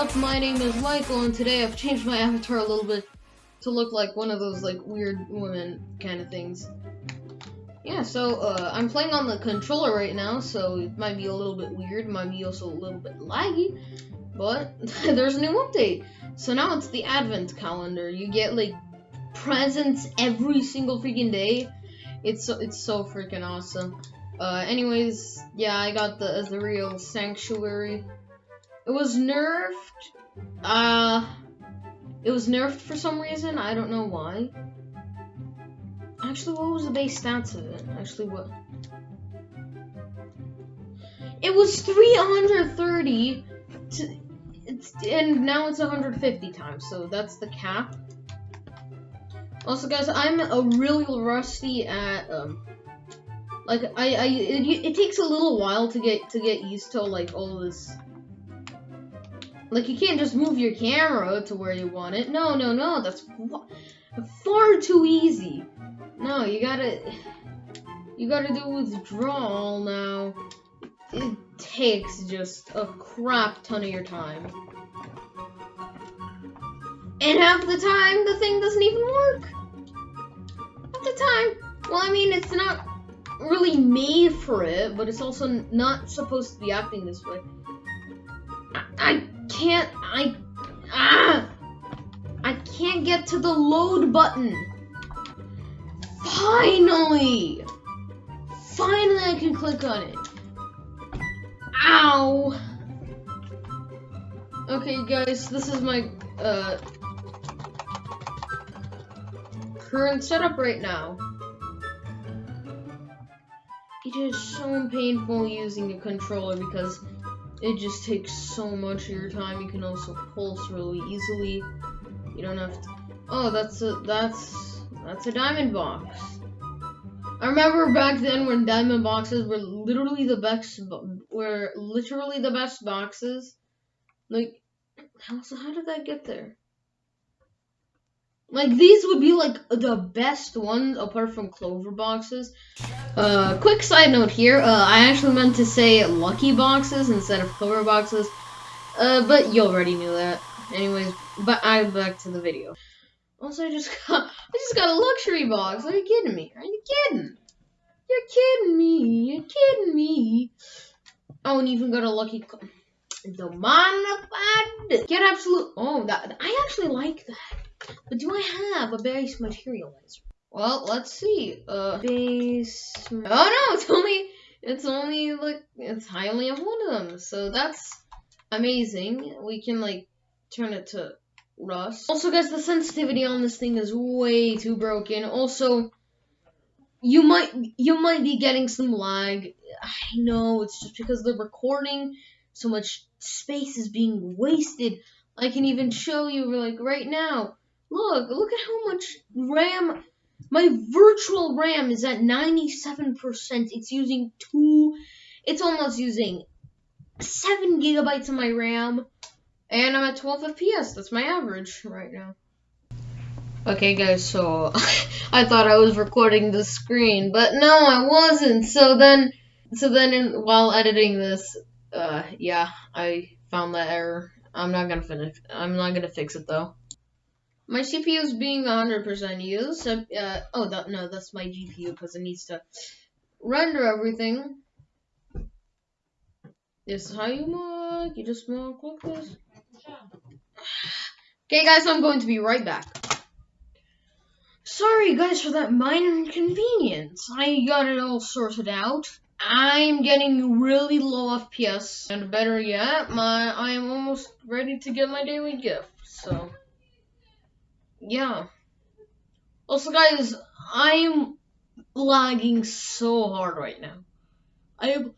up? My name is Michael, and today I've changed my avatar a little bit to look like one of those like weird women kind of things. Yeah, so uh, I'm playing on the controller right now, so it might be a little bit weird, might be also a little bit laggy, but there's a new update. So now it's the advent calendar. You get like presents every single freaking day. It's so, it's so freaking awesome. Uh, anyways, yeah, I got the Azareal Sanctuary. It was nerfed. Uh, it was nerfed for some reason. I don't know why. Actually, what was the base stats of it? Actually, what? It was 330 to, and now it's 150 times, so that's the cap. Also, guys, I'm a really rusty at um, like I, I it, it takes a little while to get to get used to like all this like, you can't just move your camera to where you want it. No, no, no, that's far too easy. No, you gotta, you gotta do withdrawal now. It takes just a crap ton of your time. And half the time, the thing doesn't even work. Half the time. Well, I mean, it's not really made for it, but it's also not supposed to be acting this way. I, I can't, I, ah, I can't get to the load button. Finally, finally I can click on it. Ow. Okay, guys, this is my, uh, current setup right now. It is so painful using a controller because it just takes so much of your time. You can also pulse really easily. You don't have to. Oh, that's a that's that's a diamond box. I remember back then when diamond boxes were literally the best were literally the best boxes. Like, how so? How did that get there? Like these would be like the best ones apart from clover boxes. Uh, quick side note here. Uh, I actually meant to say lucky boxes instead of clover boxes. Uh, but you already knew that. Anyways, but I'm back to the video. Also, I just got I just got a luxury box. Are you kidding me? Are you kidding? You're kidding me. You're kidding me. Oh, and even got a lucky. The modified. Get absolute. Oh, that I actually like that. But do I have a base materializer? Well, let's see. Uh, base. Oh no, it's only it's only like it's I only have one of them, so that's amazing. We can like turn it to rust. Also, guys, the sensitivity on this thing is way too broken. Also, you might you might be getting some lag. I know it's just because the recording so much space is being wasted. I can even show you like right now. Look, look at how much RAM. My virtual RAM is at 97%. It's using two, it's almost using 7 gigabytes of my RAM. And I'm at 12 FPS. That's my average right now. Okay, guys, so I thought I was recording the screen, but no, I wasn't. So then, so then, in, while editing this, uh, yeah, I found that error. I'm not gonna finish. I'm not gonna fix it though. My CPU is being 100% used. So, uh, oh, that, no, that's my GPU because it needs to render everything. This is how you mark. You just mark like this. Okay, guys, I'm going to be right back. Sorry, guys, for that minor inconvenience. I got it all sorted out. I'm getting really low FPS, and better yet, my I am almost ready to get my daily gift. So yeah. Also, guys, I'm lagging so hard right now. I am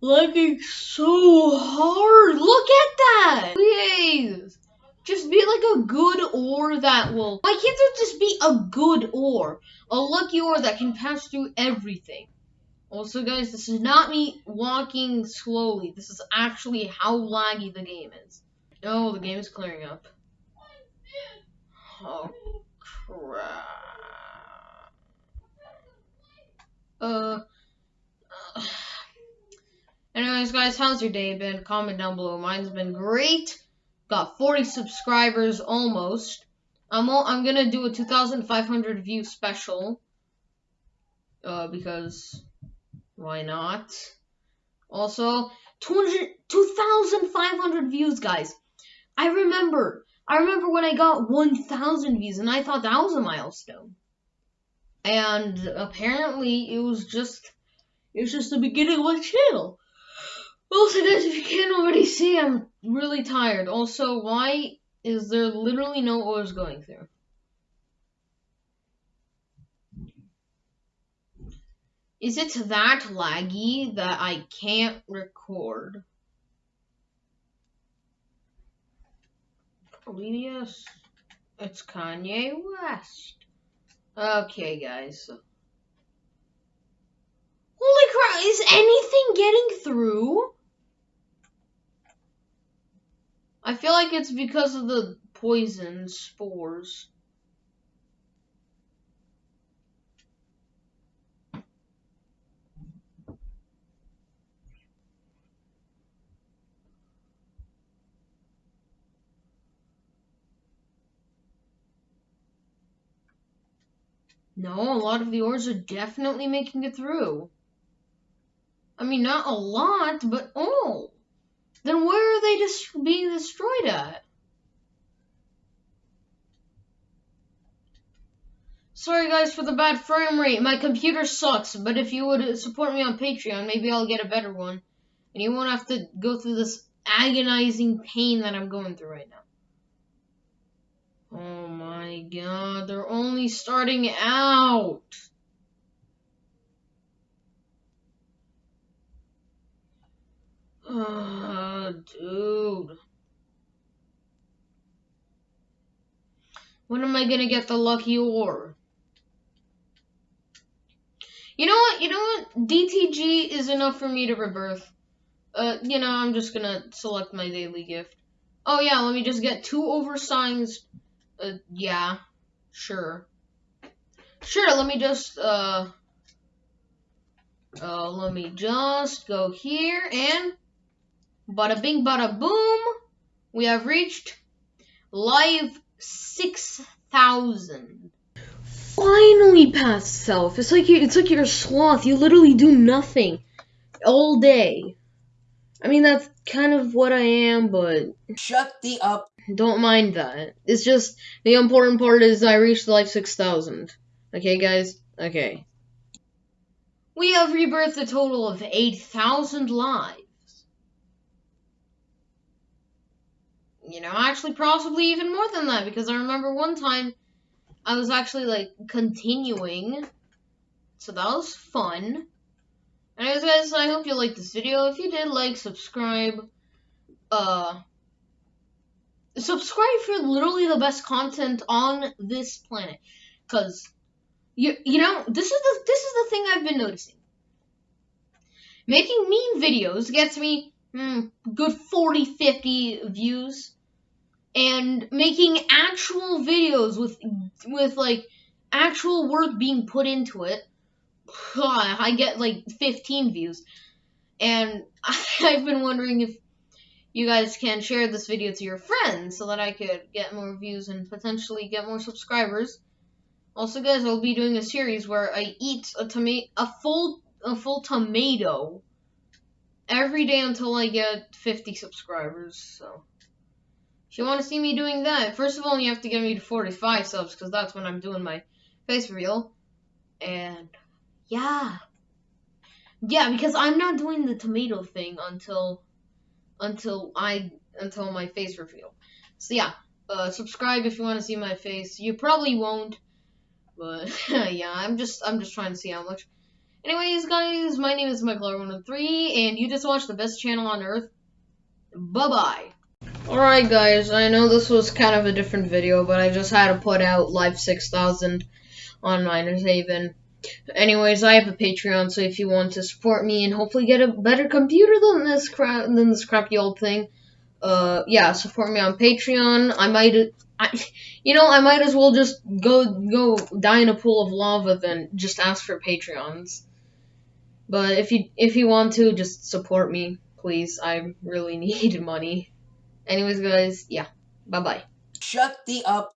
lagging so hard. Look at that. Please. Just be like a good ore that will. Why can't there just be a good ore? A lucky ore that can pass through everything. Also, guys, this is not me walking slowly. This is actually how laggy the game is. Oh, the game is clearing up. Oh, crap. Uh, uh. Anyways, guys, how's your day been? Comment down below. Mine's been great. Got 40 subscribers almost. I'm I'm gonna do a 2,500 view special. Uh, because why not? Also, 200, 2,500 views, guys. I remember, I remember when I got 1,000 views, and I thought that was a milestone. And apparently, it was just, it was just the beginning of my channel. Also, guys, if you can't already see, I'm really tired. Also, why is there literally no ores going through? Is it that laggy that I can't record? Yes. It's Kanye West. Okay, guys. Holy crap, is anything getting through? I feel like it's because of the poison spores. No, a lot of the ores are definitely making it through. I mean, not a lot, but all. Then where are they dis- being destroyed at? Sorry guys for the bad frame rate. My computer sucks, but if you would support me on Patreon, maybe I'll get a better one. And you won't have to go through this agonizing pain that I'm going through right now. Oh my god, they're only starting out. Uh, dude. When am I gonna get the lucky ore? You know what? You know what? DTG is enough for me to rebirth. Uh, you know, I'm just gonna select my daily gift. Oh yeah, let me just get two oversized uh, yeah, sure. Sure, let me just, uh, uh, let me just go here and bada bing bada boom. We have reached live 6,000. Finally past self. It's like you, it's like you're a sloth. You literally do nothing all day. I mean, that's kind of what I am, but. Shut the up. Don't mind that. It's just the important part is I reached life 6000. Okay, guys? Okay. We have rebirthed a total of 8,000 lives. You know, actually, possibly even more than that, because I remember one time I was actually like continuing. So that was fun. Anyways, guys, I hope you liked this video. If you did, like, subscribe, uh, subscribe for literally the best content on this planet. Cause you you know this is the this is the thing I've been noticing. Making meme videos gets me mm, good 40, 50 views, and making actual videos with with like actual work being put into it, I get like 15 views. And I've been wondering if you guys can share this video to your friends so that I could get more views and potentially get more subscribers. Also, guys, I'll be doing a series where I eat a tomato, a full, a full tomato every day until I get 50 subscribers. So, if you want to see me doing that, first of all, you have to get me to 45 subs because that's when I'm doing my face reveal. And yeah, yeah, because I'm not doing the tomato thing until until I until my face reveal. So yeah, uh, subscribe if you want to see my face. You probably won't, but yeah, I'm just I'm just trying to see how much. Anyways, guys, my name is Michael103, and you just watched the best channel on earth. Bye bye. Alright, guys, I know this was kind of a different video, but I just had to put out Live 6000 on Miners Haven. Anyways, I have a Patreon, so if you want to support me and hopefully get a better computer than this crap than this crappy old thing, uh, yeah, support me on Patreon. I might, I, you know, I might as well just go go die in a pool of lava than just ask for Patreons. But if you if you want to, just support me, please. I really need money. Anyways, guys, yeah. Bye bye. Shut the up.